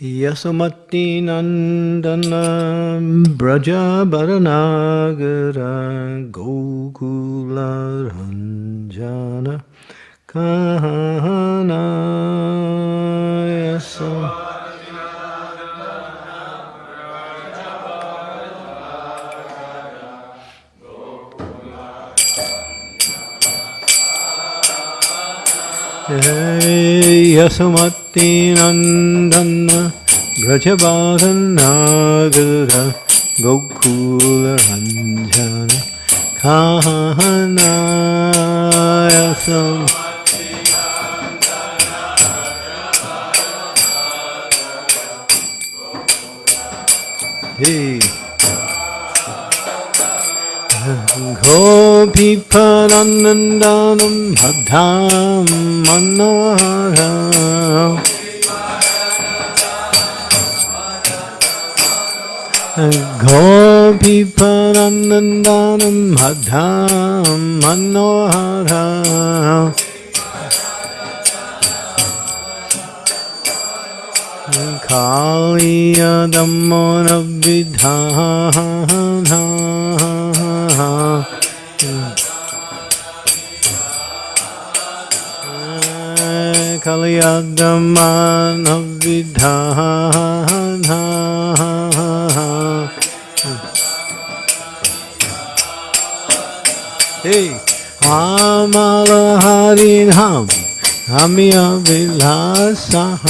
Yasomati Nandana Braja Baranagara Gokula Ranjana Kahana Yasomati यसमति नन्दन ब्रजबाधनागर गोकुलरञ्जन खाहनाय गोपीफलनन्दनं भद्रां मनः गोपीपरनन्दनं भद्रां मनोहरा। कालीयदम्मोरविधा कलयदमानविधा Hey, Amalahariram Amya Vilasaham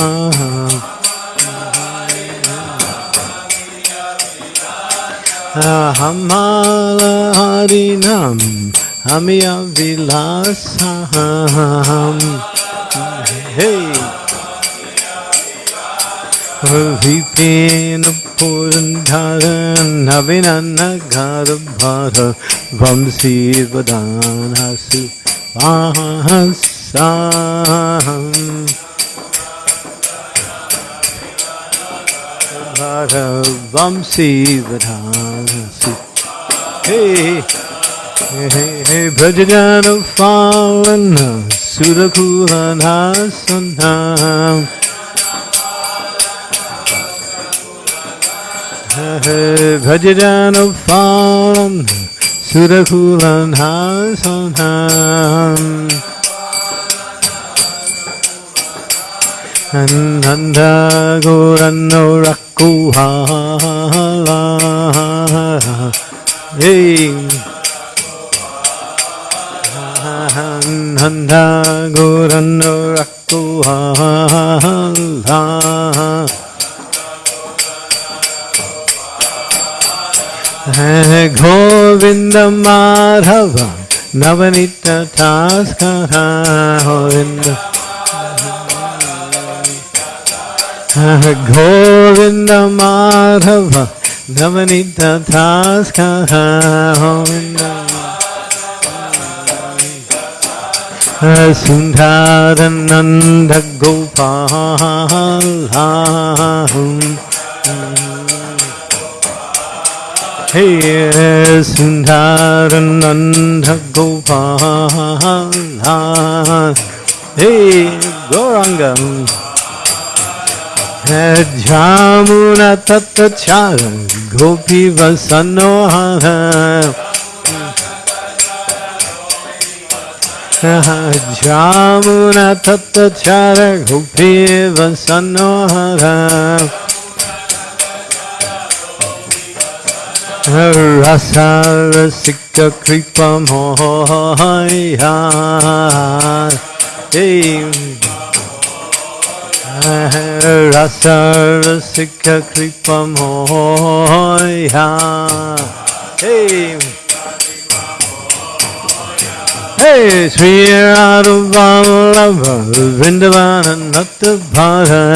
ah, Hamalaharinam Amya Vilasaham Hey रविपेन पूर्णनविनघरभर वंशीर्वदानसि भर वंशीर्वदानसि हे हे हे भजन पावन सुरघुहना सन्ना Vajranupalam Surakulan Hasanam Ananda Gorano Rakuhala Hey Ananda Gorano Rakuhala है गोविंद माधव नवनीत थास्कर गोविंद। गोविंद माधव नवनीत थास्कर गोविंद। सुंदर Nand Gopal Hey Sundharananda Gopala Hey Gaurangam Jamuna Tattachara Gopi Vasanohara Jamuna Tattachara Gopi Vasanohara Rasa Rasika Kripa Mohaya Hey Sri Radha Vallabha Vrindavana Natta Bhara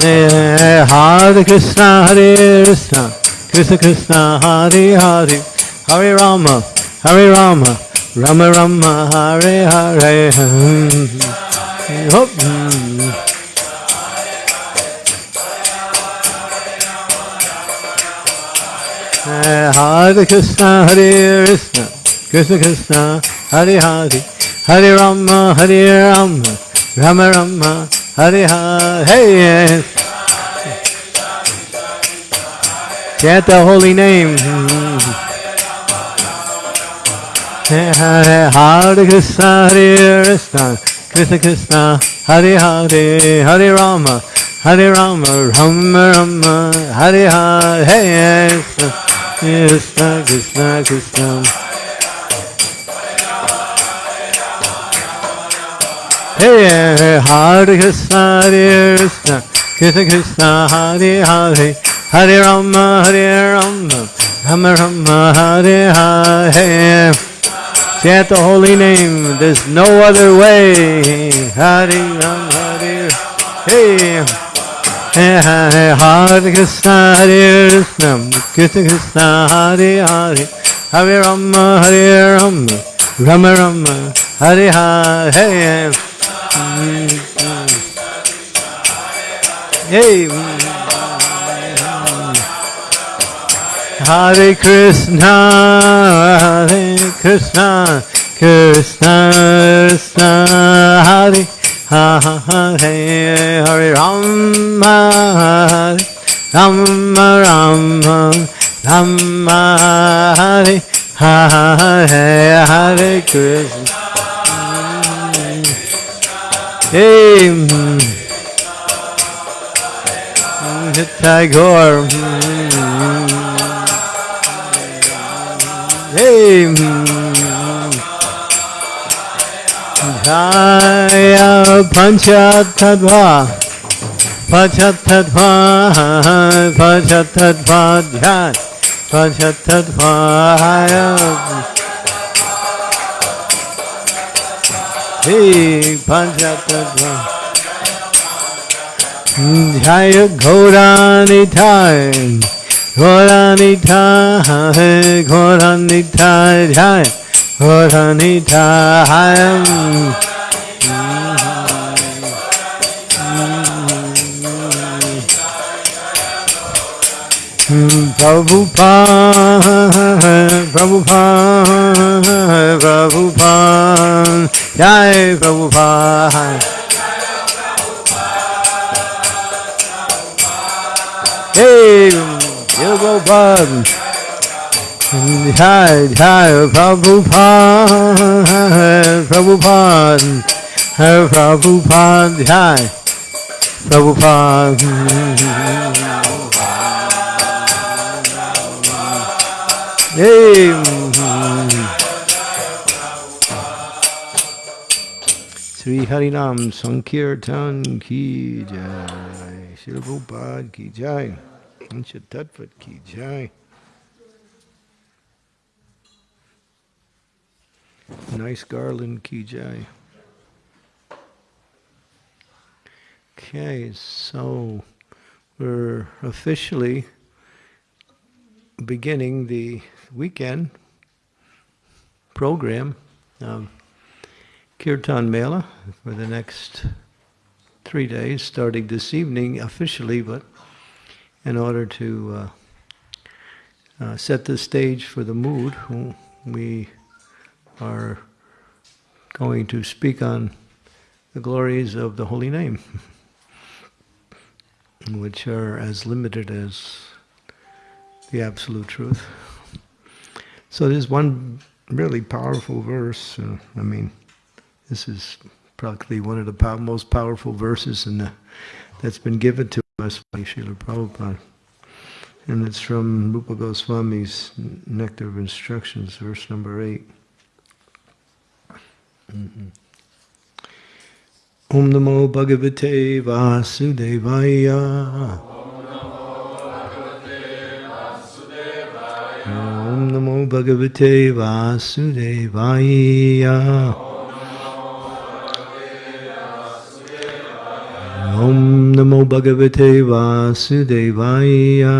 Hare Krishna, Hare Krishna, Krishna Krishna, Hare Hare, Hare Rama, Hare Rama, Rama Rama, Hare Hare. Hare Krishna, Hare Krishna, Krishna Krishna, Hare Hare, Hare Rama, Hare Rama, Rama Rama, Hare Hare. Chant the holy name. Hare Hare Krishna, Hare Krishna, Krishna Krishna, Hare Hare, Hare Rama, Hare Rama, Rama Rama, Hare Hare, Krishna Krishna Krishna. Hare Hare Krishna, Hare Krishna, Krishna Krishna, Hare Hare, Hare Rama, Hare Rama, Rama Rama, Hare Hare. Chant the holy name. There's no other way. Hare Ram, Hare Hey. Hare Krishna, Hare Krishna, Krishna Krishna, Hare Hare, Hare Rama, Hare Rama, Rama Rama, Hare Hare. Hey. Hare Krishna, Hare Krishna, Krishna Krishna, Hare Hare Hare Rama, Rama Rama, Rama Hare Hare Hare Krishna. Hey, Tagore. Hey, mm. Mm. Jaya Panchatattva, Panchatattva, Panchatattva, Jaya Panchatattva, Hey, Panchatattva. Jaya Gauranitai, Gauranitai, Gauranitai, Jaya Prabhupada, Prabhupada, Prabhupada, Jai Prabhupada. Hey, Bud. Jai, Jai, Prabhupada, Prabhupada, Prabhupada, Jai, Prabhupada. Hey. Sri Harinam Sankirtan ki jai. Srila Prabhupada ki jai. Ancha Tattvat ki jai. Nice garland ki jai. Okay, so we're officially beginning the weekend program of Kirtan Mela for the next three days, starting this evening officially, but in order to uh, uh, set the stage for the mood, we are going to speak on the glories of the holy name, which are as limited as the absolute truth. So there's one really powerful verse. Uh, I mean, this is probably one of the most powerful verses in the, that's been given to us by Srila Prabhupada. And it's from Rupa Goswami's Nectar of Instructions, verse number 8. Mm-hmm. Om Namo Bhagavate Vasudevaya. Om Namo Bhagavate Vasudevaya. Om Namo Bhagavate Vasudevaya.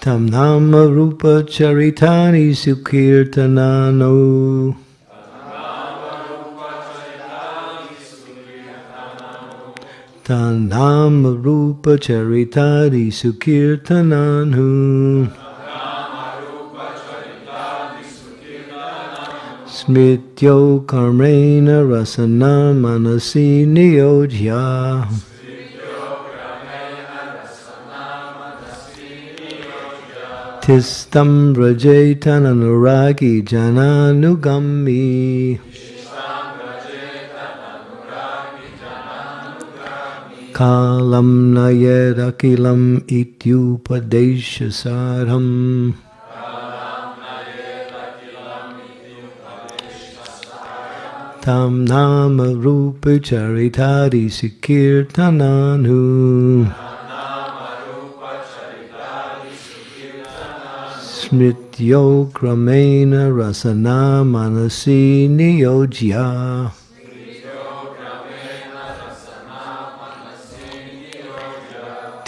Tam Nama Rupa Charitani Sukirtanano. Tam Nama Rupa Charitani Sukirtananu. Smrityo Karmena Rasana Manasi Niyojya. Tistam Rajetananuragi Jananugami. Kalam Nayadakilam Ityupadeshasaram. Tam Nama Rupa Charitari Sikirtananu. Smrityo Kramena Rasana Manasi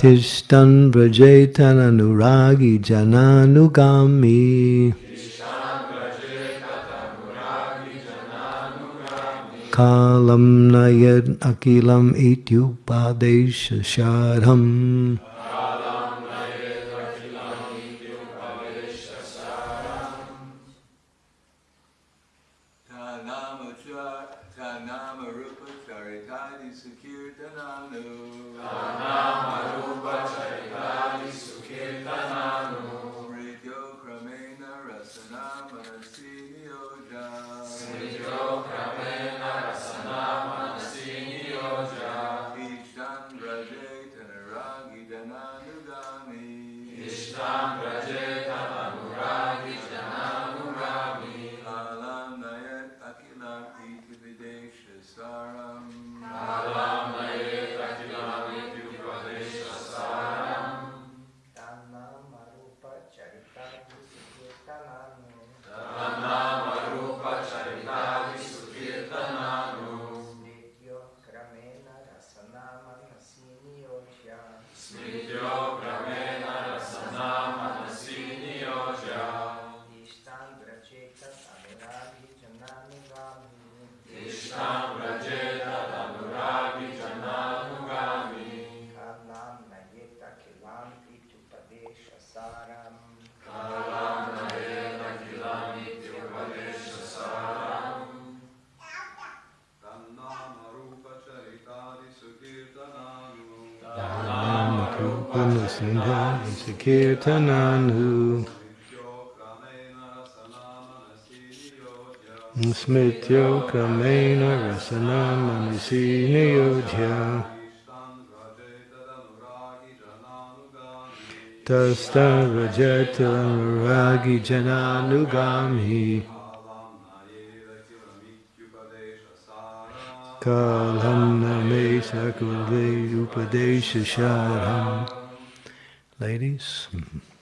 Tishtan Brajetan Anuragi Jananugami. Kalam Nayad Akilam Ityupadesha Shadham. Yoja. Smrityo Kamena Rasana Manasi Niyojya. Ishtan vrajetadamuragi jananugami. Tasta Rajata Ragi Jananugami. Kalam Name Sakule Upadesha Sharam. Ladies, Smrityo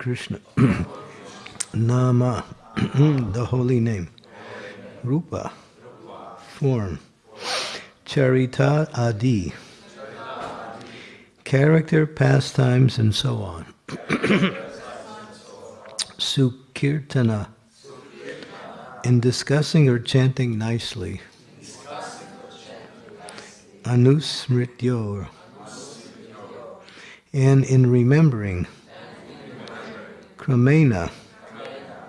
Krishna. Nama, the holy name. Rupa, form. Charita Adi, character, pastimes, and so on. Sukirtana, in discussing or chanting nicely. Anusmrityo, and in remembering. Kramena,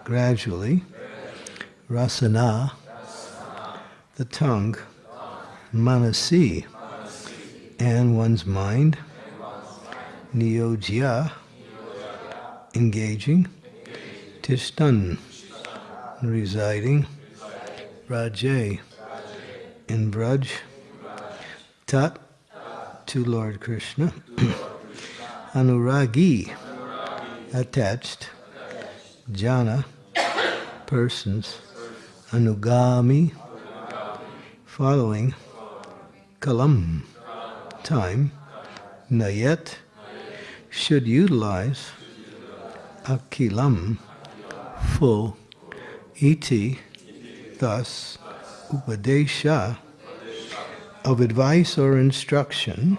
gradually. Rasana, the tongue. Manasi, and one's mind. Niyojya, engaging. Tishtan, residing. Vraje, in Braj. Tat, to Lord Krishna. Anuragi, attached. Jana, persons. Anugami, following. Kalam, time. Nayet, should utilize. Akilam, full. Iti, thus. Upadesha, of advice or instruction.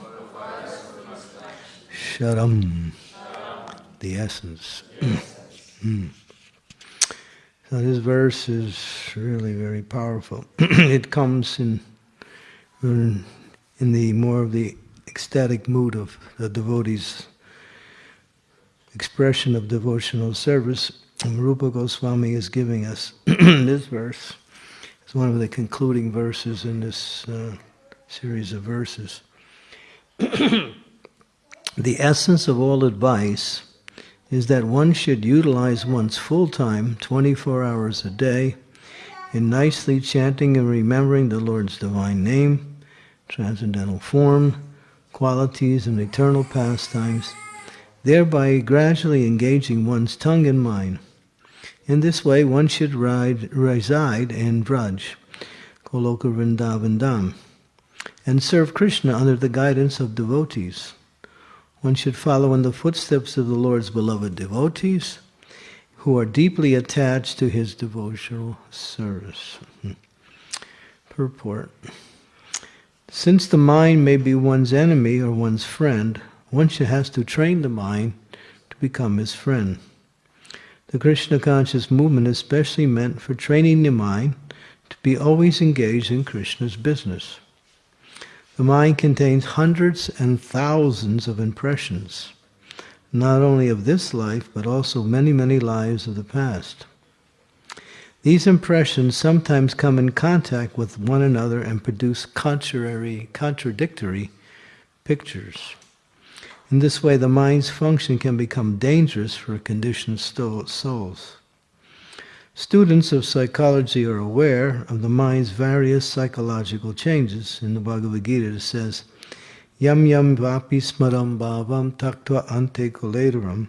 Sharam, the essence. So this verse is really very powerful. it comes in, in the more of the ecstatic mood of the devotee's expression of devotional service. Rupa Goswami is giving us this verse. It's one of the concluding verses in this uh, series of verses. the essence of all advice is that one should utilize one's full time, 24 hours a day, in nicely chanting and remembering the Lord's divine name, transcendental form, qualities, and eternal pastimes, thereby gradually engaging one's tongue and mind. In this way, one should ride, reside in Braj, Goloka Vrindavan Dham, and serve Krishna under the guidance of devotees. One should follow in the footsteps of the Lord's beloved devotees who are deeply attached to his devotional service. Purport. Since the mind may be one's enemy or one's friend, one should has to train the mind to become his friend. The Krishna conscious movement is specially meant for training the mind to be always engaged in Krishna's business. The mind contains hundreds and thousands of impressions, not only of this life, but also many, many lives of the past. These impressions sometimes come in contact with one another and produce contrary, contradictory pictures. In this way, the mind's function can become dangerous for conditioned souls. Students of psychology are aware of the mind's various psychological changes. In the Bhagavad Gita it says, Yam yam vapi smaram bhavam taktva ante kolederam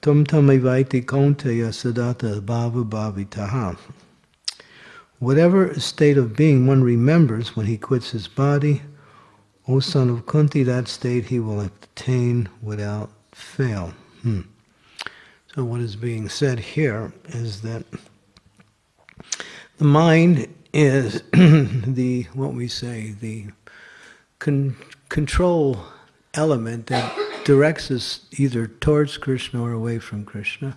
tum tamivaiti konteya sadata bhava bhavitaha. Whatever state of being one remembers when he quits his body, O son of Kunti, that state he will attain without fail. Hmm. So what is being said here is that the mind is the, what we say, the con control element that directs us either towards Krishna or away from Krishna.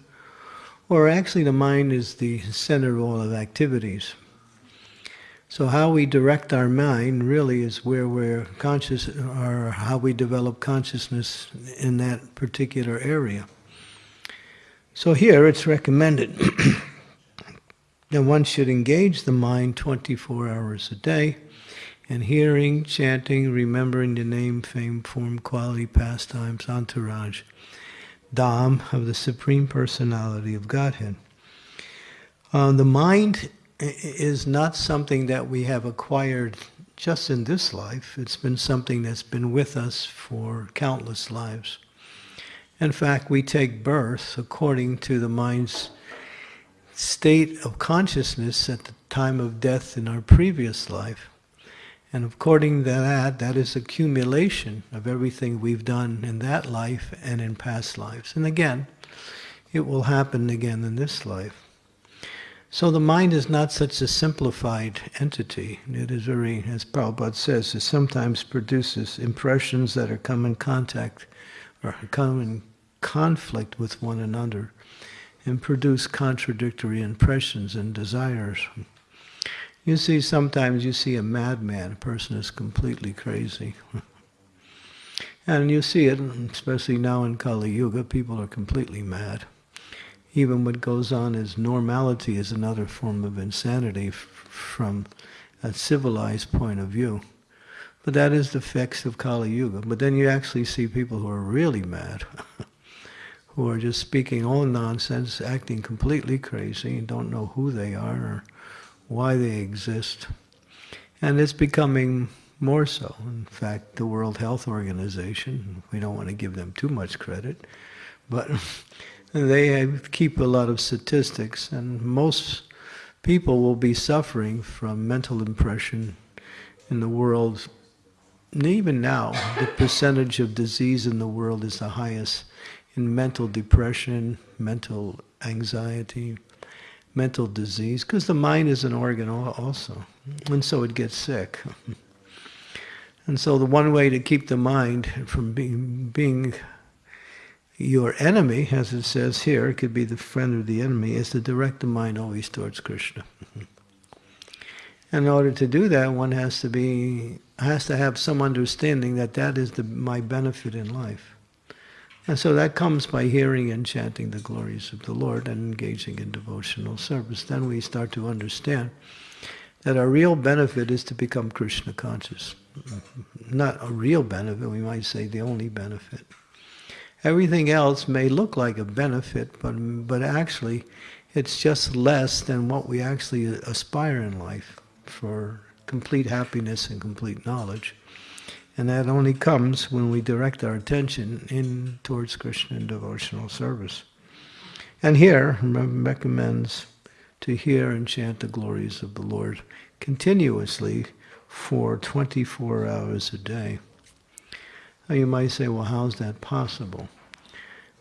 Or actually the mind is the center of all of activities. So how we direct our mind really is where we're conscious, or how we develop consciousness in that particular area. So here it's recommended that one should engage the mind 24 hours a day in hearing, chanting, remembering the name, fame, form, quality, pastimes, entourage, Dham of the Supreme Personality of Godhead. Uh, the mind is not something that we have acquired just in this life. It's been something that's been with us for countless lives. In fact, we take birth according to the mind's state of consciousness at the time of death in our previous life. And according to that, that is accumulation of everything we've done in that life and in past lives. And again, it will happen again in this life. So the mind is not such a simplified entity. It is very, as Prabhupada says, it sometimes produces impressions that are come in contact or come in conflict with one another and produce contradictory impressions and desires. You see, sometimes you see a madman, a person is completely crazy. and you see it, especially now in Kali Yuga, people are completely mad. Even what goes on as normality is another form of insanity from a civilized point of view. But that is the fix of Kali Yuga. But then you actually see people who are really mad, who are just speaking all nonsense, acting completely crazy, and don't know who they are or why they exist. And it's becoming more so. In fact, the World Health Organization, we don't want to give them too much credit, but they keep a lot of statistics, and most people will be suffering from mental impression in the world. Even now, the percentage of disease in the world is the highest in mental depression, mental anxiety, mental disease, because the mind is an organ also, and so it gets sick. And so the one way to keep the mind from being, being your enemy, as it says here, it could be the friend or the enemy, is to direct the mind always towards Krishna. In order to do that, one has to be has to have some understanding that that is the, my benefit in life. And so that comes by hearing and chanting the glories of the Lord and engaging in devotional service. Then we start to understand that our real benefit is to become Krishna conscious. Not a real benefit, we might say the only benefit. Everything else may look like a benefit, but, but actually it's just less than what we actually aspire in life for complete happiness and complete knowledge. And that only comes when we direct our attention in towards Krishna in devotional service. And here, recommends to hear and chant the glories of the Lord continuously for 24 hours a day. Now you might say, well, how's that possible?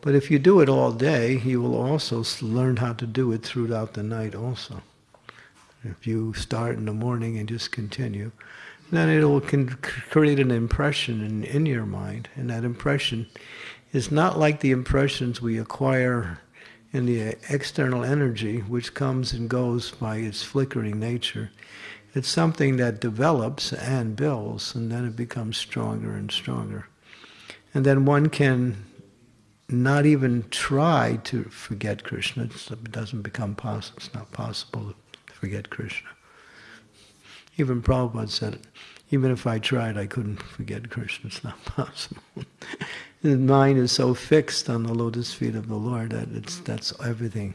But if you do it all day, you will also learn how to do it throughout the night also. If you start in the morning and just continue, then it will create an impression in, in your mind. And that impression is not like the impressions we acquire in the external energy, which comes and goes by its flickering nature. It's something that develops and builds, and then it becomes stronger and stronger. And then one can not even try to forget Krishna. It doesn't become possible. It's not possible forget Krishna. Even Prabhupada said. Even if I tried, I couldn't forget Krishna. It's not possible. the mind is so fixed on the lotus feet of the Lord that it's that's everything.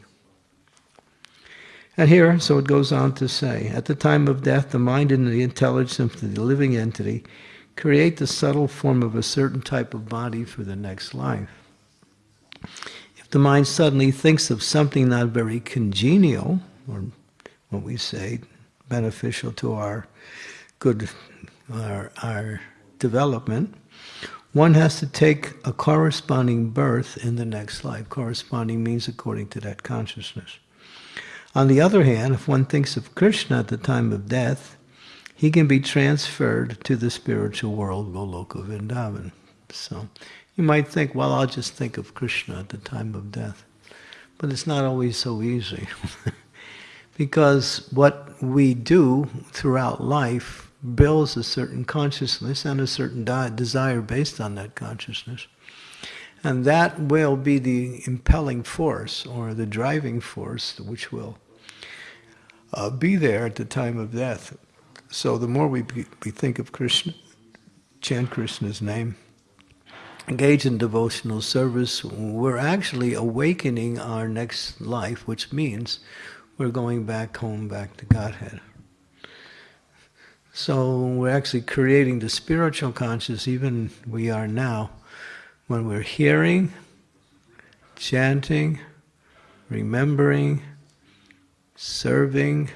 And here, so it goes on to say, at the time of death, the mind and the intelligence of the living entity create the subtle form of a certain type of body for the next life. If the mind suddenly thinks of something not very congenial, or what we say, beneficial to our good, our, our development, one has to take a corresponding birth in the next life. Corresponding means according to that consciousness. On the other hand, if one thinks of Krishna at the time of death, he can be transferred to the spiritual world, Goloka Vrindavan. So you might think, well, I'll just think of Krishna at the time of death. But it's not always so easy. because what we do throughout life builds a certain consciousness and a certain desire based on that consciousness. And that will be the impelling force or the driving force which will uh, be there at the time of death. So the more we, be, we think of Krishna, chant Krishna's name, engage in devotional service, we're actually awakening our next life, which means we're going back home, back to Godhead. So we're actually creating the spiritual consciousness, even we are now, when we're hearing, chanting, remembering, serving,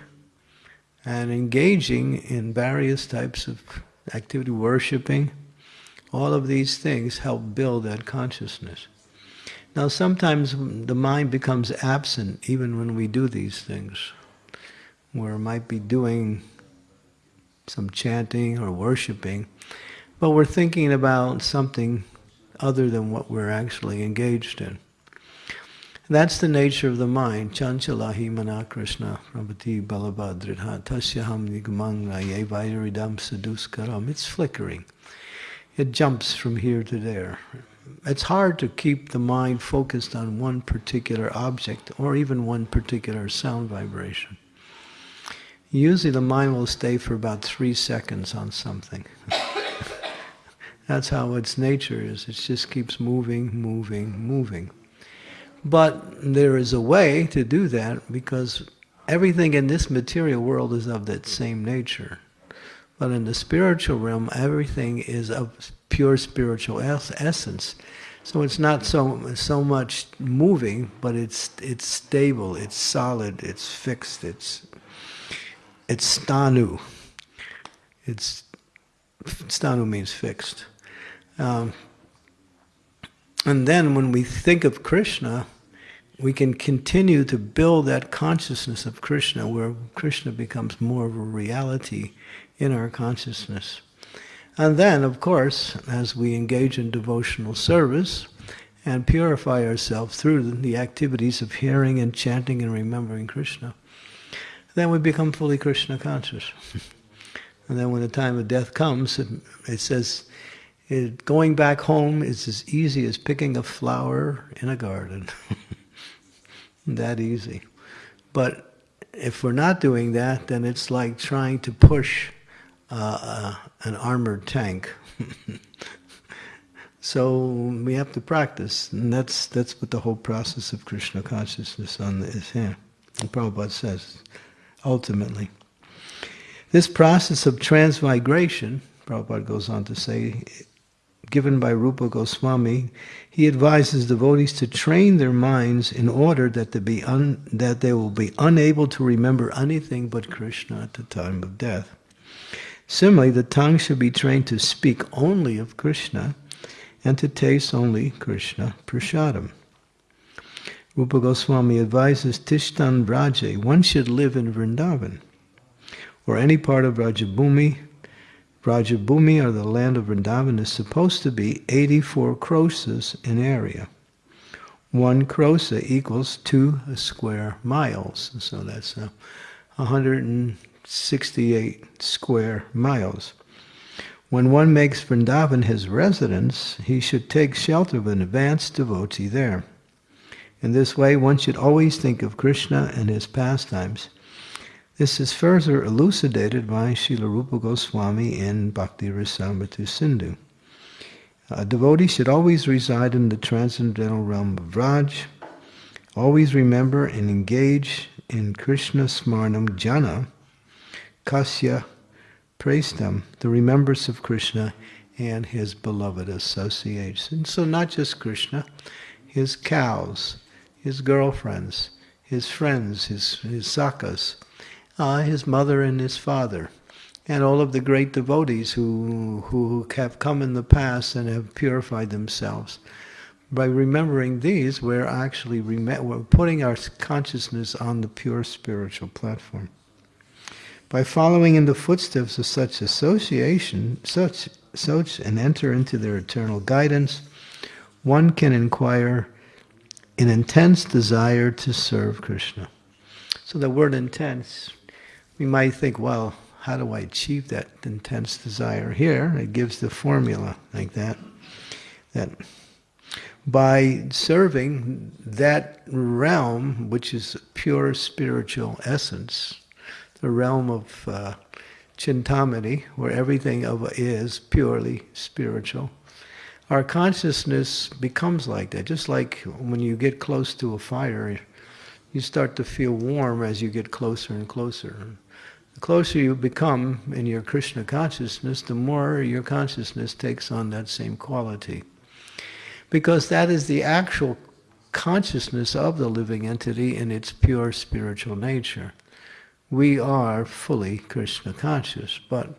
and engaging in various types of activity, worshiping, all of these things help build that consciousness. Now sometimes the mind becomes absent even when we do these things, where it might be doing some chanting or worshiping, but we're thinking about something other than what we're actually engaged in. That's the nature of the mind. Chanchalahi mana Krishna prabhati balabhadridha tasyaham nigmanga yevayiridam saduskaram. It's flickering. It jumps from here to there. It's hard to keep the mind focused on one particular object or even one particular sound vibration. Usually the mind will stay for about three seconds on something. That's how its nature is. It just keeps moving, moving, moving. But there is a way to do that because everything in this material world is of that same nature. But in the spiritual realm, everything is of pure spiritual es- essence. So it's not so so much moving, but it's it's stable, it's solid, it's fixed, it's it's stanu. It's stanu means fixed. Um, and then when we think of Krishna, we can continue to build that consciousness of Krishna, where Krishna becomes more of a reality in our consciousness. And then, of course, as we engage in devotional service and purify ourselves through the activities of hearing and chanting and remembering Krishna, then we become fully Krishna conscious. and then when the time of death comes, it, it says, it, going back home is as easy as picking a flower in a garden. that easy. But if we're not doing that, then it's like trying to push uh, uh, an armored tank. so we have to practice, and that's that's what the whole process of Krishna consciousness on is here. And Prabhupada says, ultimately, this process of transmigration, Prabhupada goes on to say, given by Rupa Goswami, he advises devotees to train their minds in order that they, be un, that they will be unable to remember anything but Krishna at the time of death. Similarly, the tongue should be trained to speak only of Krishna and to taste only Krishna prasadam. Rupa Goswami advises Tishtan Vraje, one should live in Vrindavan or any part of Vrajabhumi. Vrajabhumi, or the land of Vrindavan, is supposed to be 84 krosas in area. One krosa equals two square miles, so that's uh, 168 square miles. When one makes Vrindavan his residence, he should take shelter of an advanced devotee there. In this way, one should always think of Krishna and his pastimes. This is further elucidated by Srila Rupa Goswami in Bhakti Rasamrita Sindhu. A devotee should always reside in the transcendental realm of Raj, always remember and engage in Krishna Smarnam Jana, Kasya praised them, the remembrance of Krishna and his beloved associates. And so not just Krishna, his cows, his girlfriends, his friends, his, his sakas, uh, his mother and his father, and all of the great devotees who, who have come in the past and have purified themselves. By remembering these, we're actually we're putting our consciousness on the pure spiritual platform. By following in the footsteps of such association, such, such and enter into their eternal guidance, one can inquire an intense desire to serve Krishna. So the word intense, we might think, well, how do I achieve that intense desire? Here, it gives the formula like that. That by serving that realm, which is pure spiritual essence, the realm of uh, Chintamani, where everything of is purely spiritual, our consciousness becomes like that. Just like when you get close to a fire, you start to feel warm as you get closer and closer. The closer you become in your Krishna consciousness, the more your consciousness takes on that same quality. Because that is the actual consciousness of the living entity in its pure spiritual nature. We are fully Krishna conscious, but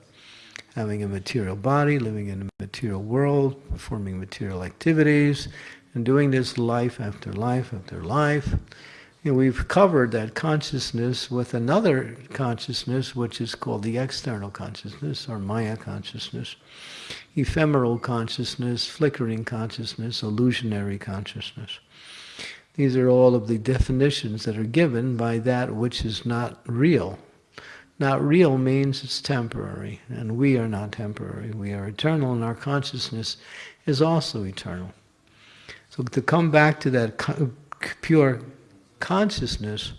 having a material body, living in a material world, performing material activities, and doing this life after life after life. You know, we've covered that consciousness with another consciousness, which is called the external consciousness, or Maya consciousness, ephemeral consciousness, flickering consciousness, illusionary consciousness. These are all of the definitions that are given by that which is not real, not real means it's temporary, and we are not temporary. We are eternal, and our consciousness is also eternal. So to come back to that pure consciousness,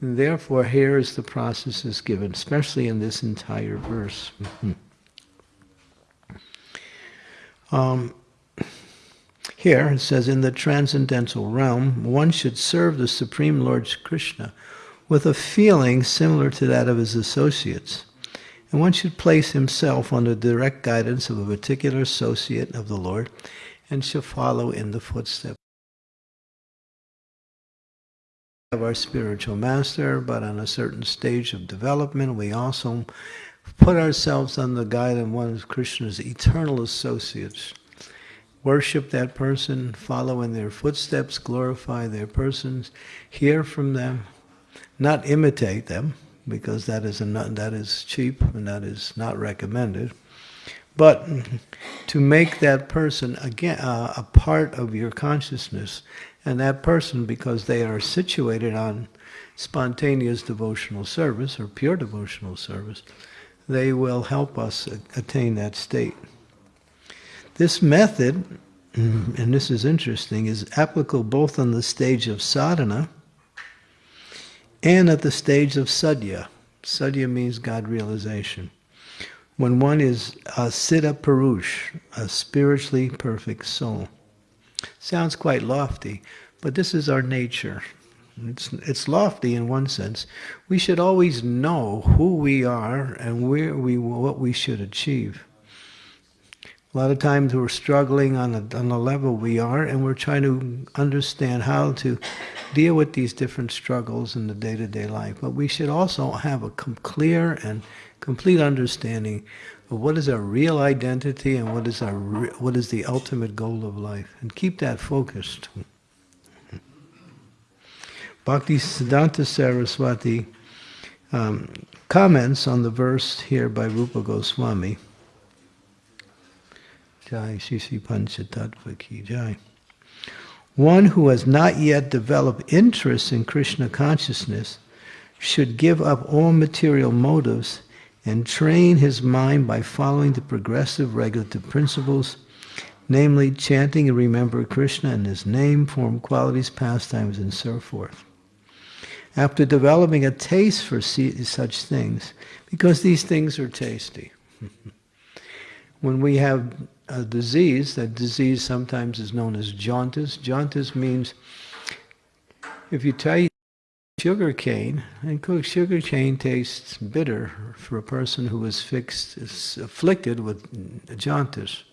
therefore here is the process is given, especially in this entire verse. Um, here it says, in the transcendental realm, one should serve the Supreme Lord Krishna with a feeling similar to that of his associates. And one should place himself under direct guidance of a particular associate of the Lord and shall follow in the footsteps of our spiritual master, but on a certain stage of development, we also put ourselves under the guide of one of Krishna's eternal associates. Worship that person, follow in their footsteps, glorify their persons, hear from them, not imitate them, because that is, a, that is cheap and that is not recommended, but to make that person again uh, a part of your consciousness, and that person, because they are situated on spontaneous devotional service or pure devotional service, they will help us attain that state. This method, and this is interesting, is applicable both on the stage of sadhana and at the stage of sadhya. Sadhya means God realization. When one is a siddha purush, a spiritually perfect soul. Sounds quite lofty, but this is our nature. It's, it's lofty in one sense. We should always know who we are and where we, what we should achieve. A lot of times we're struggling on a, on the level we are, and we're trying to understand how to deal with these different struggles in the day-to-day life. But we should also have a clear and complete understanding of what is our real identity and what is our what is the ultimate goal of life, and keep that focused. Bhakti Siddhanta Saraswati um, comments on the verse here by Rupa Goswami. Jai Sisi Panchatattva Ki Jai. One who has not yet developed interest in Krishna consciousness should give up all material motives and train his mind by following the progressive regulative principles, namely chanting and remembering Krishna and his name, form, qualities, pastimes, and so forth after developing a taste for such things, because these things are tasty. when we have a disease, that disease sometimes is known as jaundice. Jaundice means if you take sugar cane, and cook sugar cane tastes bitter for a person who is fixed, is afflicted with jaundice.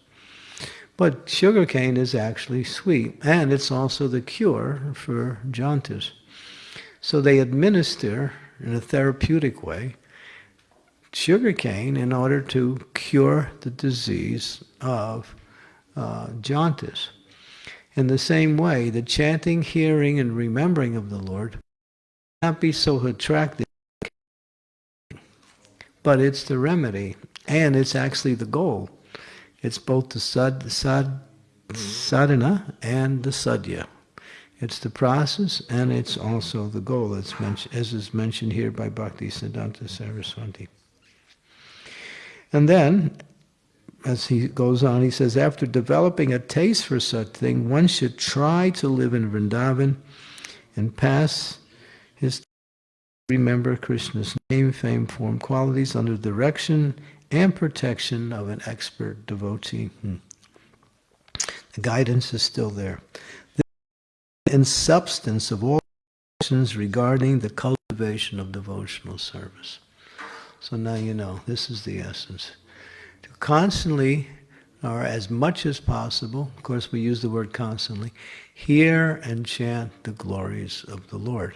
But sugar cane is actually sweet, and it's also the cure for jaundice. So they administer, in a therapeutic way, sugarcane in order to cure the disease of uh, jaundice. In the same way, the chanting, hearing, and remembering of the Lord not be so attractive, but it's the remedy, and it's actually the goal. It's both the sad, sad, sadhana and the sadhya. It's the process and it's also the goal, as, as is mentioned here by Bhakti Siddhanta Saraswati. And then, as he goes on, he says, after developing a taste for such thing, one should try to live in Vrindavan and pass his remember Krishna's name, fame, form, qualities under direction and protection of an expert devotee. Hmm. The guidance is still there In substance of all regarding the cultivation of devotional service. So now you know, this is the essence. To constantly, or as much as possible, of course we use the word constantly, hear and chant the glories of the Lord.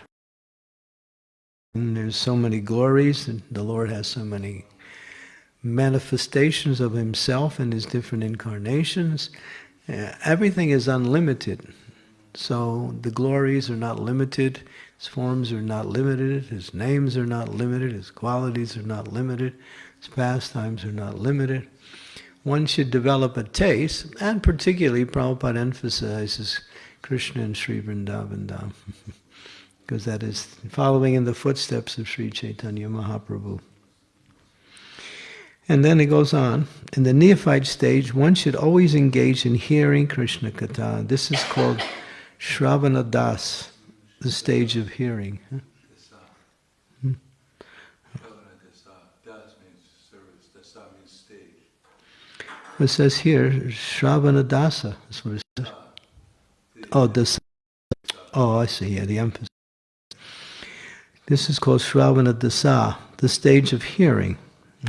And there's so many glories, and the Lord has so many manifestations of himself in his different incarnations. Uh, everything is unlimited. So the glories are not limited, his forms are not limited, his names are not limited, his qualities are not limited, his pastimes are not limited. One should develop a taste, and particularly Prabhupada emphasizes Krishna and Sri Vrindavan Dham, because that is following in the footsteps of Sri Chaitanya Mahaprabhu. And then it goes on. In the neophyte stage, one should always engage in hearing Krishna Katha. This is called Shravana Das, the stage of hearing. It says here, Shravana Dasa. That's what it says. Oh, Dasa. Oh, I see. Yeah, the emphasis. This is called Shravana Dasa, the stage of hearing.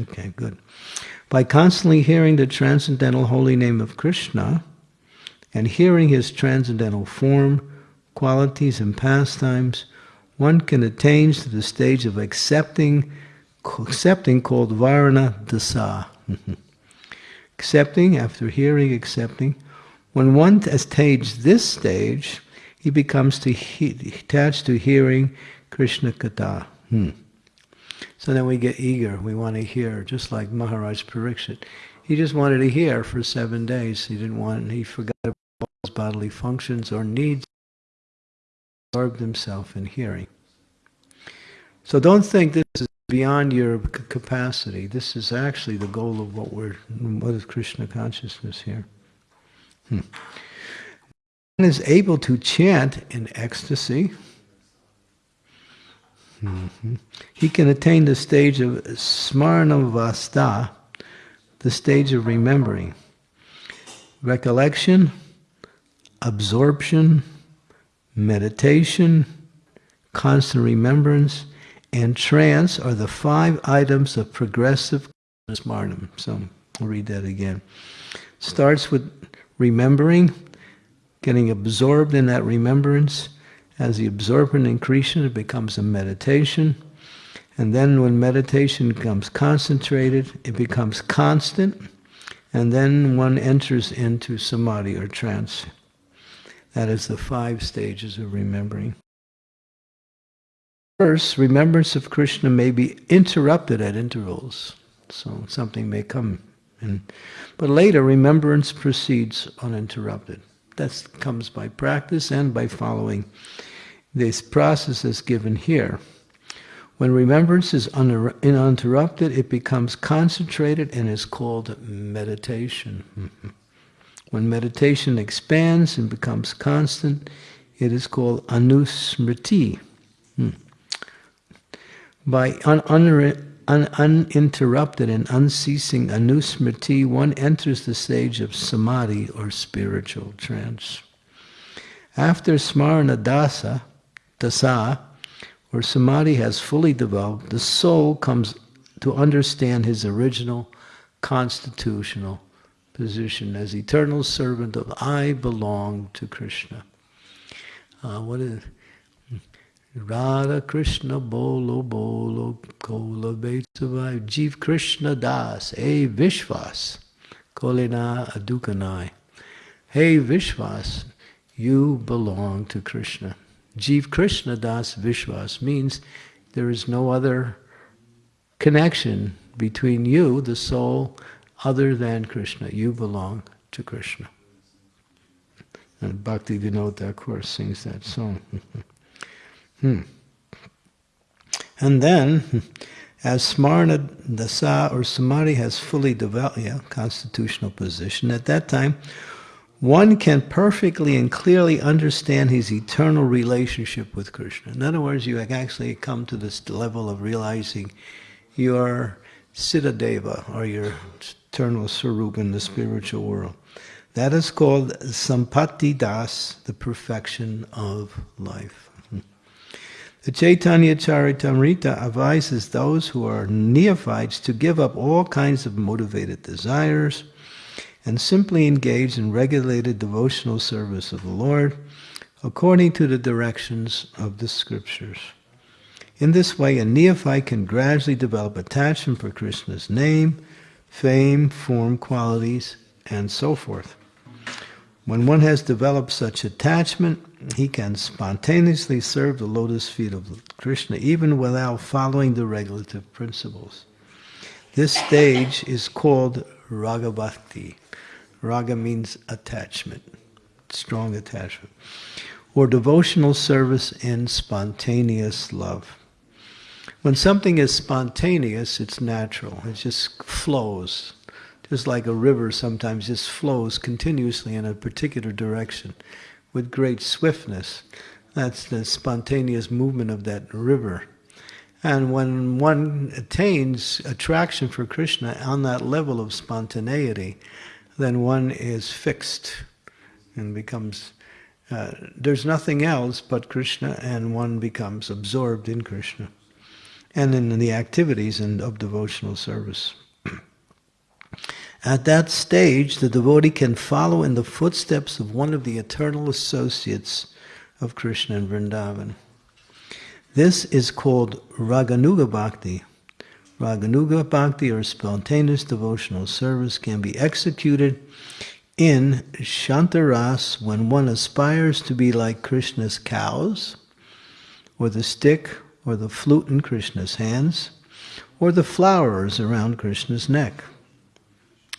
Okay, good. By constantly hearing the transcendental holy name of Krishna and hearing his transcendental form, qualities, and pastimes, one can attain to the stage of accepting, accepting called Varana Dasa. accepting, after hearing, accepting. When one has attained this stage, he becomes to he, attached to hearing Krishna Katha. Hmm. So then we get eager, we want to hear, just like Maharaj Pariksit. He just wanted to hear for seven days. He didn't want, he forgot about his bodily functions or needs, absorbed himself in hearing. So don't think this is beyond your capacity. This is actually the goal of what we're, what is Krishna consciousness here. Hmm. One is able to chant in ecstasy, Mm-hmm. He can attain the stage of smarnavasta, the stage of remembering. Recollection, absorption, meditation, constant remembrance, and trance are the five items of progressive smarnam. So I'll read that again. Starts with remembering, getting absorbed in that remembrance, as the absorption increases, it becomes a meditation. And then when meditation becomes concentrated, it becomes constant. And then one enters into samadhi or trance. That is the five stages of remembering. First, remembrance of Krishna may be interrupted at intervals. So something may come in. But later, remembrance proceeds uninterrupted. That comes by practice and by following this process is given here. When remembrance is uninterrupted, it becomes concentrated and is called meditation. when meditation expands and becomes constant, it is called anusmriti. Hmm. By un un uninterrupted and unceasing anusmriti, one enters the stage of samadhi or spiritual trance. After smarana dasa, dasa, where samadhi has fully developed, the soul comes to understand his original constitutional position as eternal servant of I belong to Krishna. Uh, what is Radha Krishna Bolo Bolo Kola Betsavai Jeev Krishna Das Hey Vishvas Kolina Adukanai Hey Vishvas you belong to Krishna. Jeev Krishna Das Vishwas means there is no other connection between you, the soul, other than Krishna. You belong to Krishna. And Bhakti Vinod Thakur sings that song. hmm. And then, as Smarna Dasa or Samadhi has fully developed, yeah, constitutional position, at that time, one can perfectly and clearly understand his eternal relationship with Krishna. In other words, you actually come to this level of realizing your Siddha or your eternal Sarup in the spiritual world. That is called Sampatti Das, the perfection of life. The Chaitanya Charitamrita advises those who are neophytes to give up all kinds of motivated desires, and simply engage in regulated devotional service of the Lord according to the directions of the scriptures. In this way, a neophyte can gradually develop attachment for Krishna's name, fame, form, qualities, and so forth. When one has developed such attachment, he can spontaneously serve the lotus feet of Krishna even without following the regulative principles. This stage is called Ragabhakti, Raga means attachment, strong attachment. Or devotional service in spontaneous love. When something is spontaneous, it's natural. It just flows. Just like a river sometimes just flows continuously in a particular direction with great swiftness. That's the spontaneous movement of that river. And when one attains attraction for Krishna on that level of spontaneity, then one is fixed and becomes, uh, there's nothing else but Krishna, and one becomes absorbed in Krishna and in the activities and of devotional service. At that stage, the devotee can follow in the footsteps of one of the eternal associates of Krishna in Vrindavan. This is called Raganuga Bhakti. Raganuga Bhakti, or spontaneous devotional service, can be executed in Shantaras when one aspires to be like Krishna's cows, or the stick or the flute in Krishna's hands, or the flowers around Krishna's neck.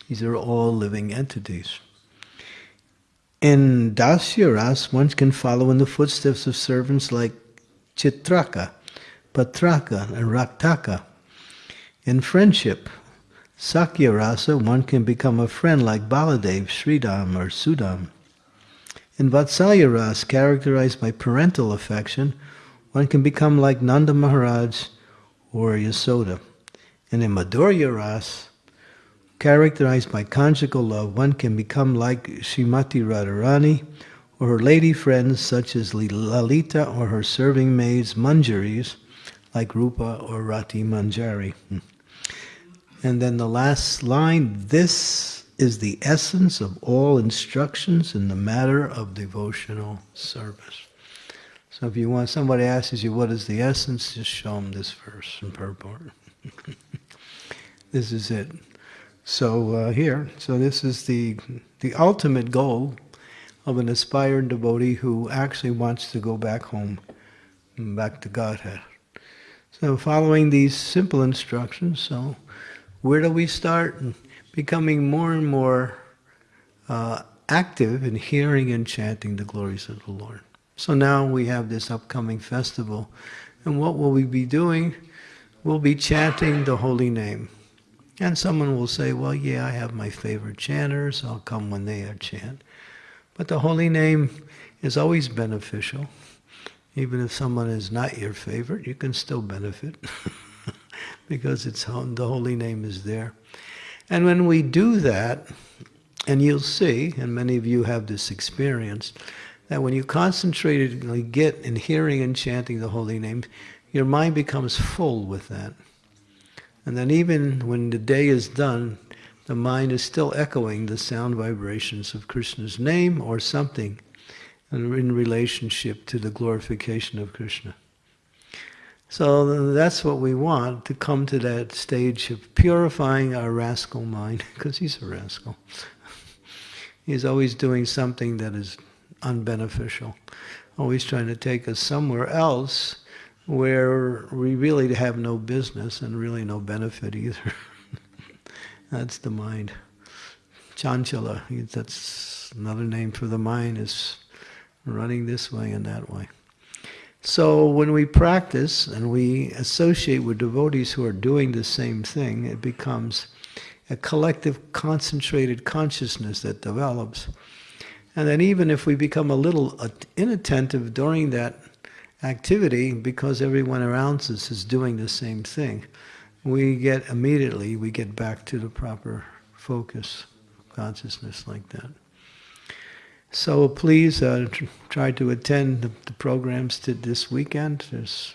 These are all living entities. In Dasyaras, one can follow in the footsteps of servants like Chitraka, Patraka, and Raktaka. In friendship, Sakya Rasa, one can become a friend like Baladev, Sridham, or Sudam. In Vatsalya Ras, characterized by parental affection, one can become like Nanda Maharaj or Yasoda. And in Madhurya Ras, characterized by conjugal love, one can become like Srimati Radharani or her lady friends such as Lalita or her serving maids Manjaris, like Rupa or Rati Manjari. Hmm. And then the last line, this is the essence of all instructions in the matter of devotional service. So if you want, somebody asks you, what is the essence? Just show them this verse in purport. this is it. So uh, here, so this is the, the ultimate goal of an aspiring devotee who actually wants to go back home, back to Godhead. So following these simple instructions, so where do we start? Becoming more and more uh, active in hearing and chanting the glories of the Lord. So now we have this upcoming festival. And what will we be doing? We'll be chanting the holy name. And someone will say, well, yeah, I have my favorite chanters. I'll come when they are chant. But the holy name is always beneficial. Even if someone is not your favorite, you can still benefit. because it's the holy name is there. And when we do that, and you'll see, and many of you have this experience, that when you concentratedly get in hearing and chanting the holy name, your mind becomes full with that. And then even when the day is done, the mind is still echoing the sound vibrations of Krishna's name or something in relationship to the glorification of Krishna. So that's what we want, to come to that stage of purifying our rascal mind, because he's a rascal. he's always doing something that is unbeneficial, always trying to take us somewhere else where we really have no business and really no benefit either. that's the mind. Chanchala, that's another name for the mind, is running this way and that way. So when we practice and we associate with devotees who are doing the same thing, it becomes a collective concentrated consciousness that develops. And then even if we become a little inattentive during that activity, because everyone around us is doing the same thing, we get immediately, we get back to the proper focus, consciousness like that. So please uh, try to attend the, the, programs to this weekend. There's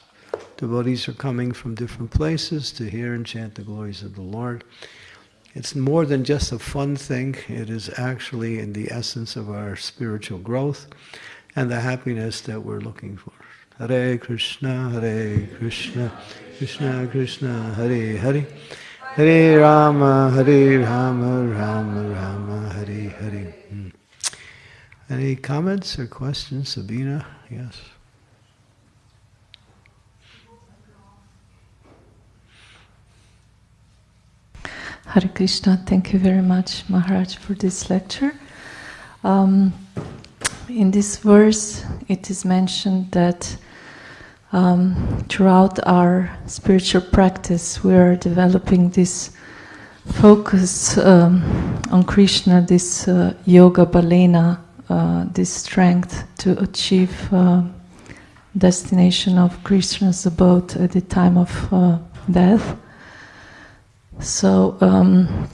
devotees are coming from different places to hear and chant the glories of the Lord. It's more than just a fun thing. It is actually in the essence of our spiritual growth and the happiness that we're looking for. Hare Krishna, Hare Krishna, Krishna Krishna, Hare Hare. Hare Rama, Hare Rama, Rama Rama, Hare Hare. Hmm. Any comments or questions, Sabina? Yes. Hare Krishna, thank you very much, Maharaj, for this lecture. Um, in this verse, it is mentioned that um, throughout our spiritual practice, we are developing this focus um, on Krishna, this uh, yoga balena uh, this strength to achieve uh, destination of Krishna's abode at the time of uh, death. So um,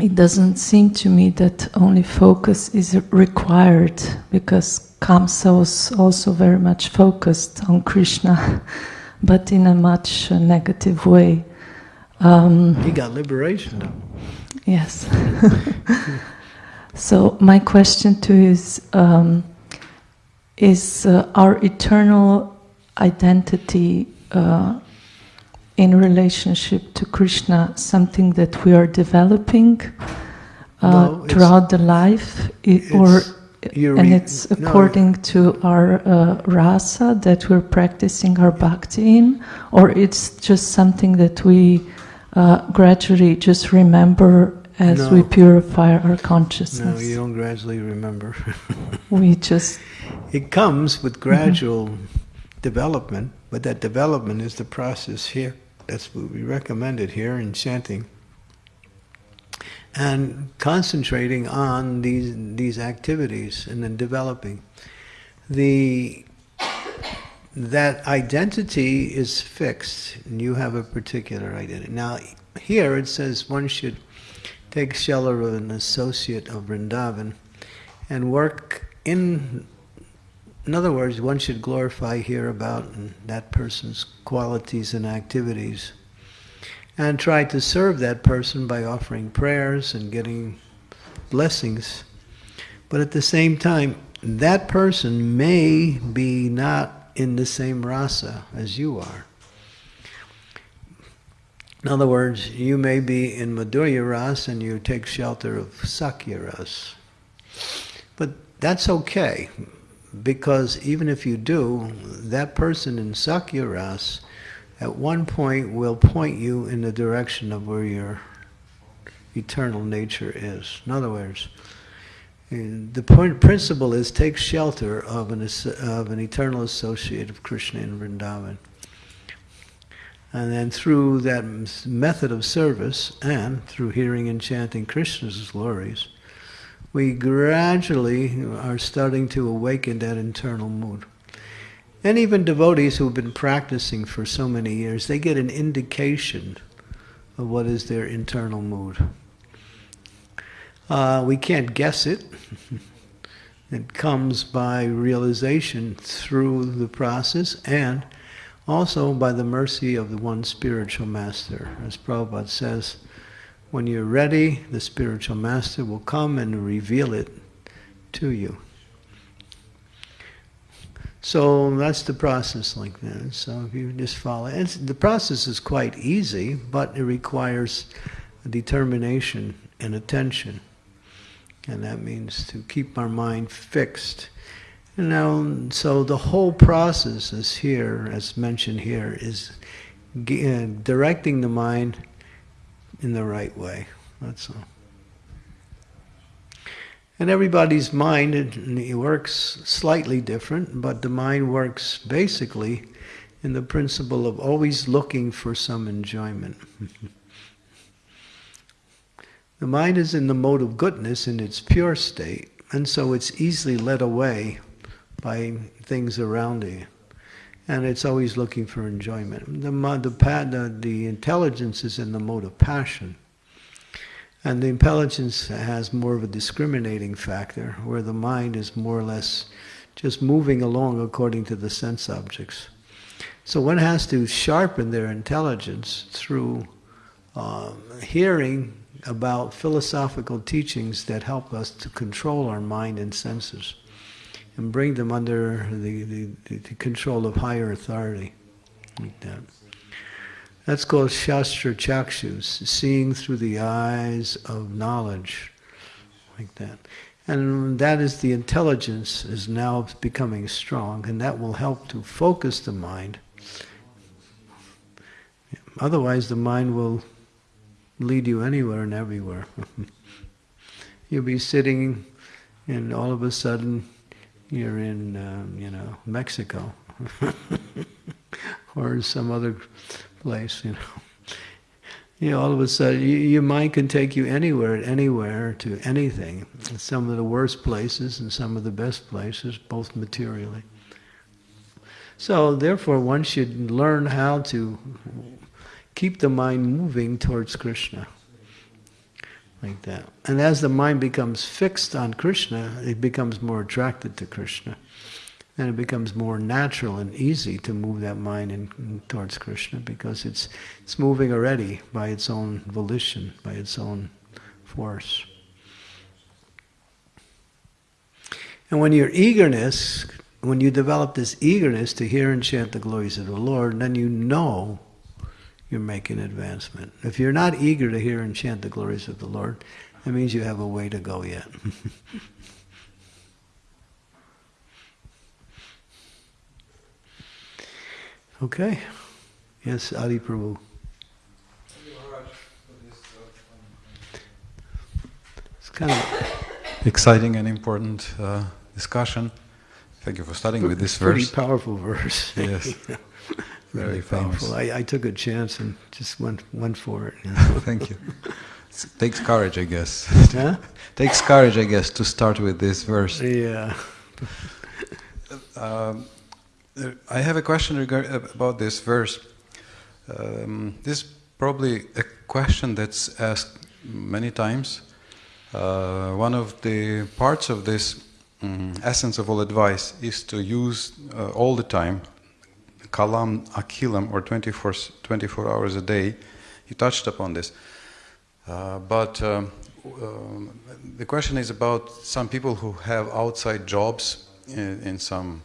it doesn't seem to me that only focus is required because Kamsa was also very much focused on Krishna, but in a much uh, negative way. Um, He got liberation though. Yes. so my question to you is: um, Is uh, our eternal identity uh, in relationship to Krishna something that we are developing uh, No, throughout the life, I- or and it's no. according to our uh, rasa that we're practicing our bhakti in, or it's just something that we uh, gradually just remember as we purify our consciousness. No, you don't gradually remember. we just it comes with gradual development, but that development is the process here. That's what we recommended here in chanting. And concentrating on these these activities and then developing. The that identity is fixed, and you have a particular identity. Now, here it says one should take shelter of an associate of Vrindavan and work in. In other words, one should glorify here about that person's qualities and activities and try to serve that person by offering prayers and getting blessings. But at the same time, that person may be not in the same rasa as you are. In other words, you may be in Madhurya ras and you take shelter of Sakya ras. But that's okay, because even if you do, that person in Sakya ras at one point will point you in the direction of where your eternal nature is. In other words, the point, principle is take shelter of an, of an eternal associate of Krishna in Vrindavan. And then through that method of service and through hearing and chanting Krishna's glories, we gradually are starting to awaken that internal mood. And even devotees who've been practicing for so many years, they get an indication of what is their internal mood. Uh, we can't guess it. it comes by realization through the process and also by the mercy of the one spiritual master. As Prabhupada says, when you're ready, the spiritual master will come and reveal it to you. So that's the process like that. So if you just follow, and the process is quite easy, but it requires determination and attention. And that means to keep our mind fixed. And now, so the whole process is here, as mentioned here, is uh, directing the mind in the right way. That's all. And everybody's mind it, works slightly different, but the mind works basically in the principle of always looking for some enjoyment. the mind is in the mode of goodness in its pure state, and so it's easily led away by things around it. And it's always looking for enjoyment. The, the, the, the intelligence is in the mode of passion. And the intelligence has more of a discriminating factor, where the mind is more or less just moving along according to the sense objects. So one has to sharpen their intelligence through um, hearing about philosophical teachings that help us to control our mind and senses and bring them under the, the, the control of higher authority. Like that. That's called Shastra Chakshus, seeing through the eyes of knowledge, like that. And that is the intelligence is now becoming strong, and that will help to focus the mind. Otherwise, the mind will lead you anywhere and everywhere. You'll be sitting, and all of a sudden, you're in, um, you know, Mexico or some other place, you know. You know, all of a sudden, you, your mind can take you anywhere, anywhere, to anything. Some of the worst places and some of the best places, both materially. So, therefore, one should learn how to keep the mind moving towards Krishna. Like that. And as the mind becomes fixed on Krishna, it becomes more attracted to Krishna. And it becomes more natural and easy to move that mind in, in towards Krishna because it's, it's moving already by its own volition, by its own force. And when your eagerness, when you develop this eagerness to hear and chant the glories of the Lord, then you know you're making advancement. If you're not eager to hear and chant the glories of the Lord, that means you have a way to go yet. okay. Yes, Adi Prabhu. It's kind of exciting and important uh, discussion. Thank you for starting with this pretty verse. powerful verse. Yes. Very famous. I, I took a chance and just went went for it. you know. Thank you. It takes courage, I guess. Huh? takes courage, I guess, to start with this verse. Yeah. Um, uh, I have a question regard, about this verse. Um, this is probably a question that's asked many times. Uh, one of the parts of this mm, essence of all advice is to use uh, all the time kalam akhilam or 24, s- 24 hours a day. You touched upon this. Uh, but um, um, the question is about some people who have outside jobs in, in some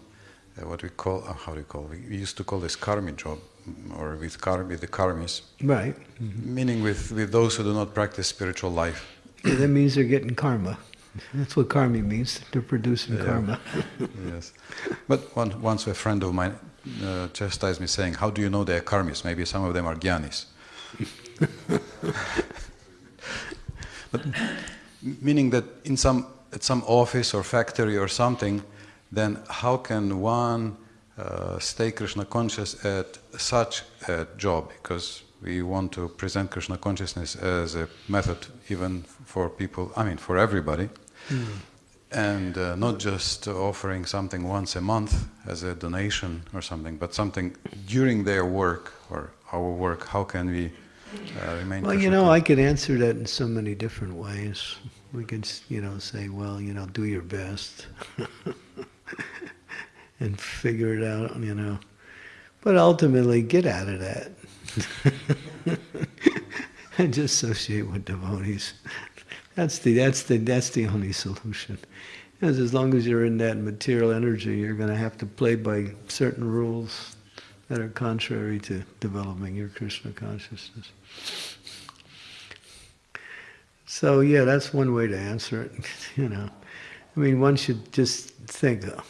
uh, what we call uh, how do you call we used to call this karmi job mm, or with kar with the karmis, Right. meaning with, with those who do not practice spiritual life. Yeah, that means they're getting karma. That's what karma means. They're producing Yeah. karma. yes, but one, once a friend of mine uh, chastised me saying, "How do you know they are karmis? Maybe some of them are gyanis." but meaning that in some at some office or factory or something, then how can one uh, stay Krishna conscious at such a job? Because we want to present Krishna consciousness as a method even for people. I mean, for everybody. And uh, not just offering something once a month as a donation or something, but something during their work or our work. How can we uh, remain? Well, you know, I could answer that in so many different ways. We could, you know, say, well, you know, do your best and figure it out, you know. But ultimately, get out of that and just associate with devotees. That's the that's the that's the only solution. As long as you're in that material energy, you're going to have to play by certain rules that are contrary to developing your Krishna consciousness. So yeah, that's one way to answer it. You know, I mean, one should just think, oh,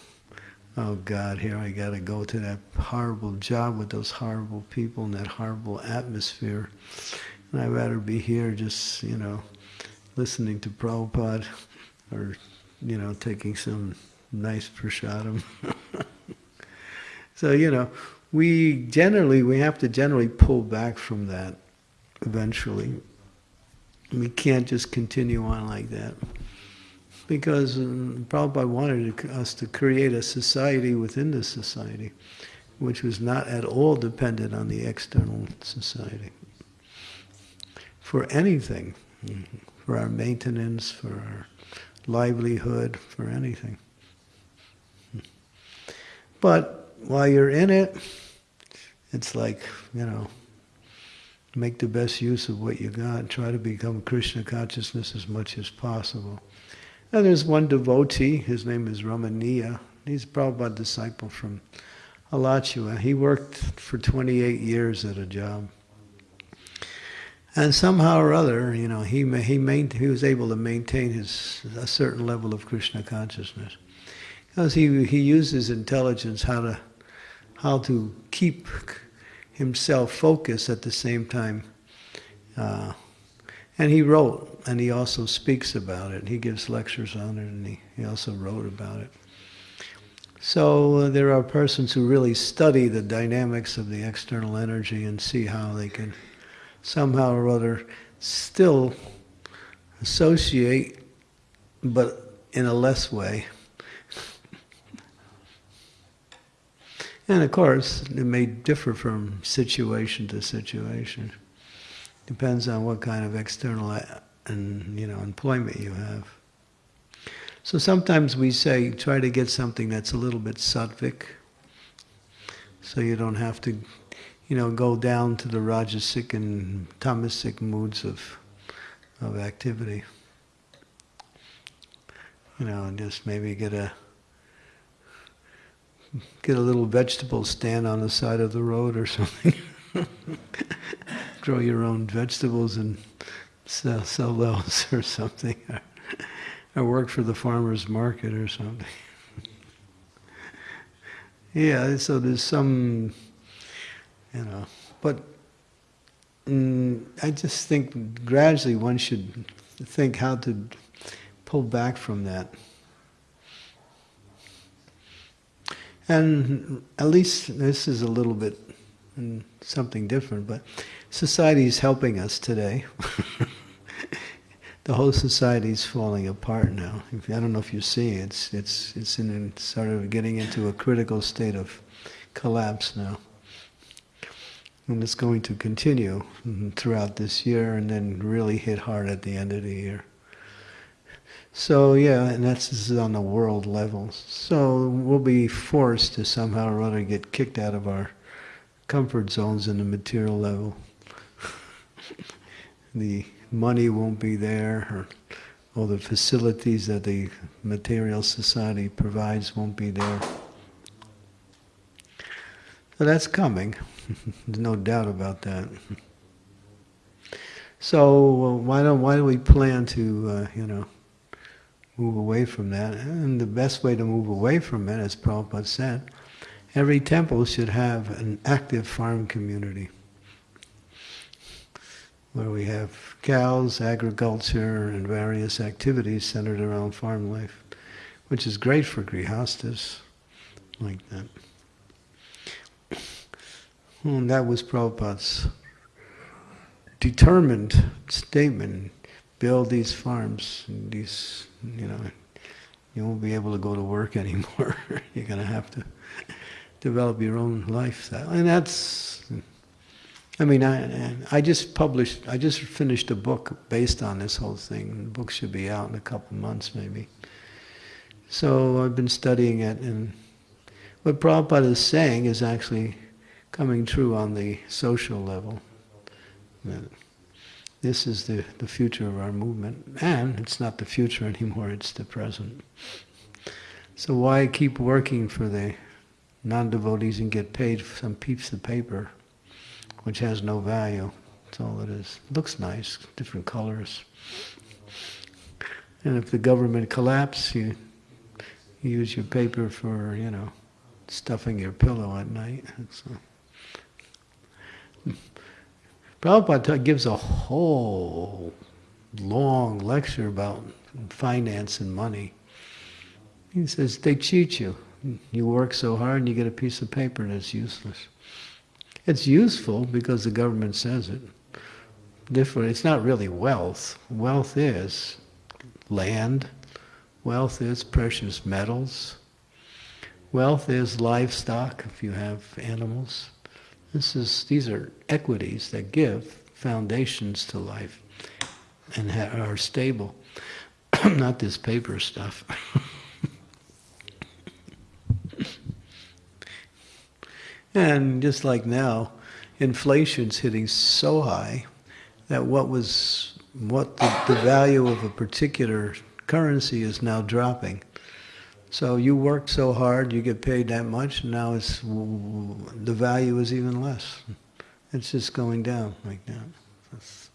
oh God, here I got to go to that horrible job with those horrible people in that horrible atmosphere, and I'd rather be here just you know, listening to Prabhupada, or you know, taking some nice prasadam. so you know, we generally we have to generally pull back from that eventually. We can't just continue on like that. Because um, Prabhupada wanted us to create a society within the society, which was not at all dependent on the external society. For anything, for our maintenance, for our livelihood, for anything. But while you're in it, it's like, you know, make the best use of what you got. Try to become Krishna consciousness as much as possible. And there's one devotee, his name is Ramaniya. He's probably a disciple from Alachua. He worked for 28 years at a job. And somehow or other, you know, he, he, main, he was able to maintain his, a certain level of Krishna consciousness. Because he, he used his intelligence how to, how to keep himself focused at the same time. Uh, and he wrote, and he also speaks about it. He gives lectures on it, and he, he also wrote about it. So uh, there are persons who really study the dynamics of the external energy and see how they can somehow or other still associate, but in a less way. And of course, it may differ from situation to situation. Depends on what kind of external uh, and you know employment you have. So sometimes we say try to get something that's a little bit sattvic, so you don't have to, you know, go down to the rajasic and tamasic moods of of activity. You know, and just maybe get a get a little vegetable stand on the side of the road or something. Grow your own vegetables and sell, sell those or something. Or work for the farmer's market or something. yeah, so there's some, you know, but mm, I just think gradually one should think how to pull back from that. And at least this is a little bit mm, something different, but society is helping us today. the whole society is falling apart now. I don't know if you see, it's it's it's in sort of getting into a critical state of collapse now, and it's going to continue mm, throughout this year, and then really hit hard at the end of the year. So yeah, and that's this is on the world level. So we'll be forced to somehow or other get kicked out of our comfort zones in the material level. the money won't be there, or all the facilities that the material society provides won't be there. So that's coming. There's no doubt about that. So why don't why do we plan to uh, you know move away from that. And the best way to move away from it, as Prabhupada said, every temple should have an active farm community where we have cows, agriculture, and various activities centered around farm life, which is great for grihastas like that. And that was Prabhupada's determined statement build these farms, these, you know, you won't be able to go to work anymore. You're going to have to develop your own lifestyle. And that's, I mean, I, I just published, I just finished a book based on this whole thing. The book should be out in a couple months maybe. So I've been studying it, and what Prabhupada is saying is actually coming true on the social level. This is the, the future of our movement. And it's not the future anymore, it's the present. So why keep working for the non-devotees and get paid for some piece of paper which has no value? That's all it is. Looks nice, different colors. And if the government collapses, you, you use your paper for, you know, stuffing your pillow at night. So. Prabhupada gives a whole long lecture about finance and money. He says they cheat you. You work so hard and you get a piece of paper and it's useless. It's useful because the government says it. Different. It's not really wealth. Wealth is land. Wealth is precious metals. Wealth is livestock if you have animals. This is, these are equities that give foundations to life and are stable, not this paper stuff. and just like now, inflation's hitting so high that what was what the, the value of a particular currency is now dropping. So you work so hard, you get paid that much, and now it's the value is even less. It's just going down like that. That's,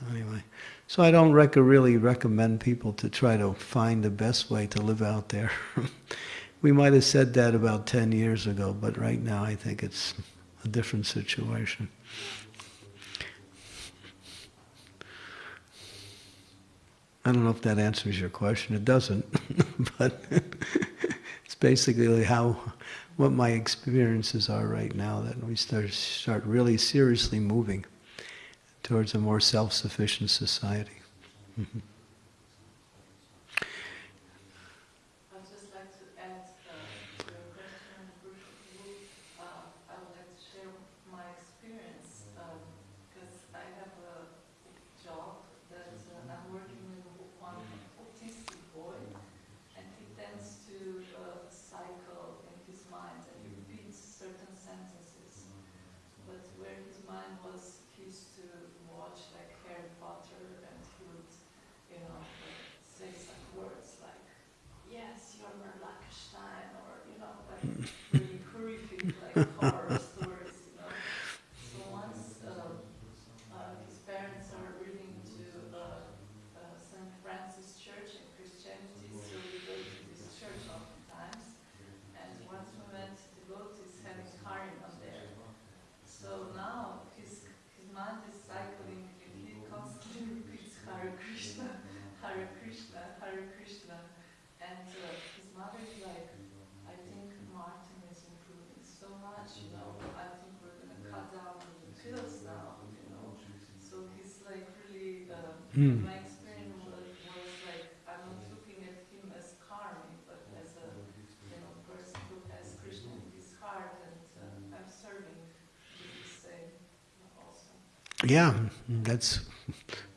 so anyway, so I don't rec- really recommend people to try to find the best way to live out there. we might have said that about 10 years ago, but right now I think it's a different situation. I don't know if that answers your question. It doesn't, but it's basically how what my experiences are right now that we start start really seriously moving towards a more self-sufficient society. Mm-hmm. that So once uh, uh, his parents are reading to uh, uh, St. Francis Church in Christianity, so we go to this church oftentimes. And once we met devotees having Harinam there. So now his, his mind is cycling and he constantly repeats Hare Krishna, Hare Krishna, Hare Krishna. And uh, his mother is like, I think Martin is improving so much, you know, I think we're gonna cut down on the pills now, you know. So he's like really, um, Hmm. my experience was, was like, I'm not looking at him as karmi, but as a, you know, person who has Krishna in his heart and uh, I'm serving with the same also. Yeah, that's.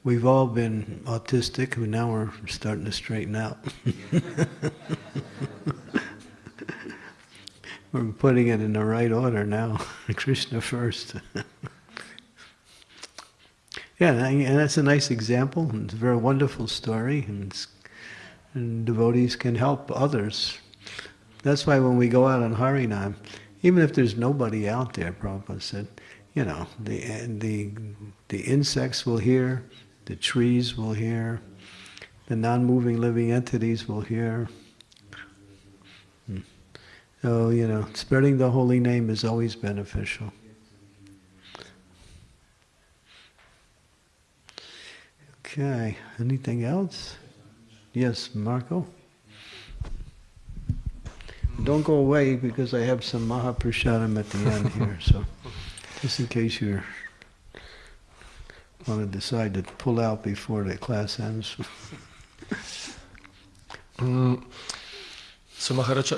We've all been autistic, but now we're starting to straighten out. we're putting it in the right order now. Krishna first. yeah, and that's a nice example. It's a very wonderful story, and, and devotees can help others. That's why when we go out on Harinam, even if there's nobody out there, Prabhupada said, you know, the, the, the insects will hear, the trees will hear, the non-moving living entities will hear. So, you know, spreading the holy name is always beneficial. Okay, anything else? Yes, Marco? Don't go away because I have some Mahaprasadam at the end here, so just in case you want to decide to pull out before the class ends. Mm, so Maharaja,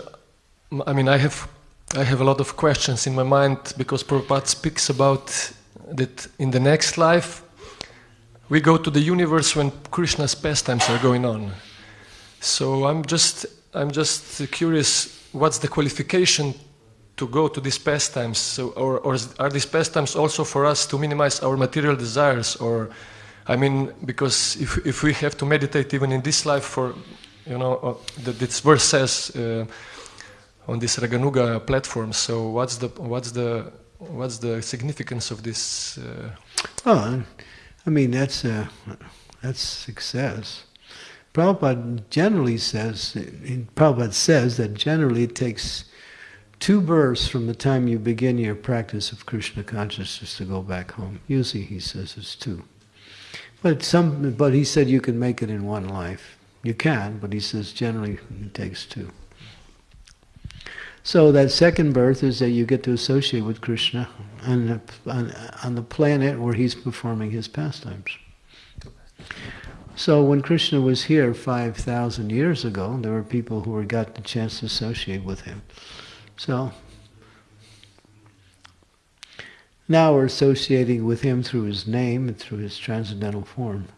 I mean, I have, I have a lot of questions in my mind because Prabhupada speaks about that in the next life we go to the universe when Krishna's pastimes are going on. So I'm just, I'm just curious, what's the qualification to go to these pastimes? So, or, or are these pastimes also for us to minimize our material desires? Or, I mean, because if, if we have to meditate even in this life for, you know, uh, the, this verse says uh, on this Raganuga platform. So what's the what's the what's the significance of this? Uh, Oh, I mean that's uh, that's success. Prabhupada generally says, Prabhupada says that generally it takes two births from the time you begin your practice of Krishna consciousness to go back home. Usually he says it's two. But some, but he said you can make it in one life. You can, but he says generally it takes two. So that second birth is that you get to associate with Krishna on the, on, on the planet where he's performing his pastimes. So when Krishna was here 5,000 years ago, there were people who were, got the chance to associate with him. So now we're associating with him through his name and through his transcendental form.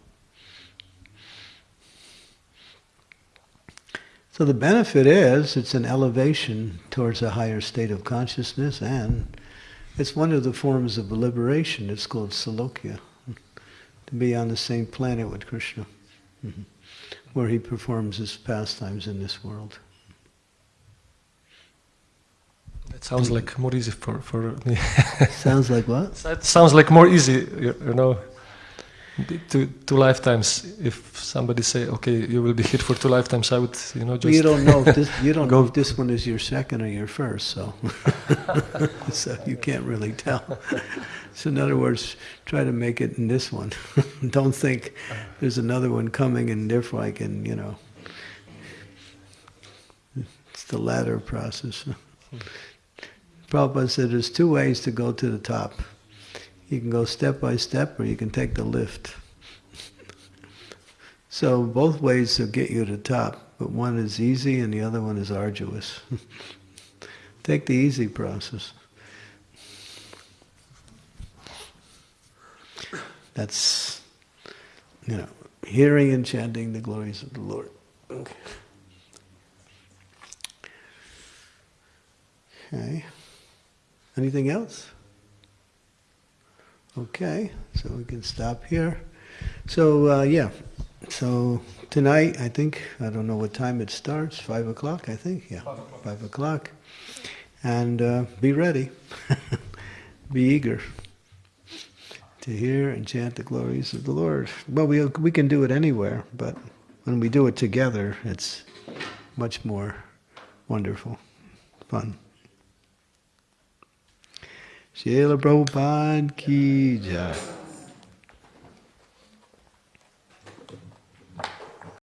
So the benefit is it's an elevation towards a higher state of consciousness and it's one of the forms of liberation. It's called Salokya. To be on the same planet with Krishna, where he performs his pastimes in this world. that sounds like more easy for for me. Sounds like what? That sounds like more easy, you, you know. Two, two lifetimes. If somebody say, "Okay, you will be hit for two lifetimes," I would, you know, just. You don't know if this, you don't know if this one is your second or your first, so so you can't really tell. So in other words, try to make it in this one. don't think there's another one coming and therefore I can, you know. It's the latter process. Prabhupada said there's two ways to go to the top. You can go step by step or you can take the lift. So both ways will get you to top, but one is easy and the other one is arduous. take the easy process. That's, you know, hearing and chanting the glories of the Lord. Okay. Okay. Anything else? Okay, so we can stop here. So, uh, yeah, so tonight, I think, I don't know what time it starts, 5 o'clock, I think, yeah. 5 o'clock. and uh, be ready, be eager to hear and chant the glories of the Lord. Well, we, we can do it anywhere, but when we do it together, it's much more wonderful, fun. Srila Prabhupada ki jai.